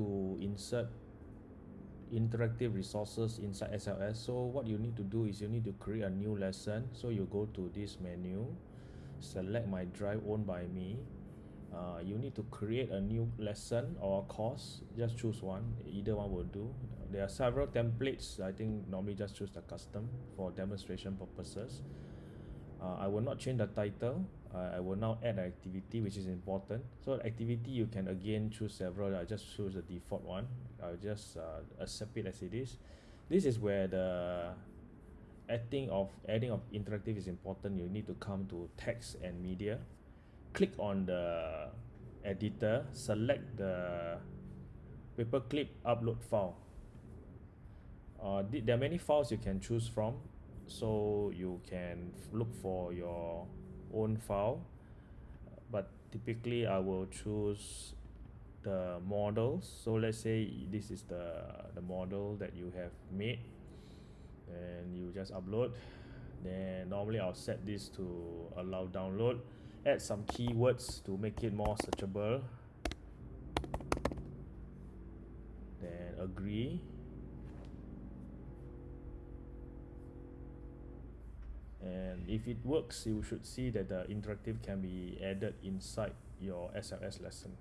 to insert interactive resources inside SLS so what you need to do is you need to create a new lesson. So you go to this menu select my drive owned by me. Uh, you need to create a new lesson or course. Just choose one. Either one will do. There are several templates. I think normally just choose the custom for demonstration purposes uh, I will not change the title. Uh, I will now add an activity which is important. So activity you can again choose several. I just choose the default one. I'll just uh, accept it as it is. This is where the adding of adding of interactive is important. You need to come to text and media. Click on the editor. Select the paperclip upload file. Uh, there are many files you can choose from so you can look for your own file. But typically I will choose the models so let's say this is the the model that you have made and you just upload. Then normally I'll set this to allow download. Add some keywords to make it more searchable. Then agree and if it works you should see that the interactive can be added inside your SLS lesson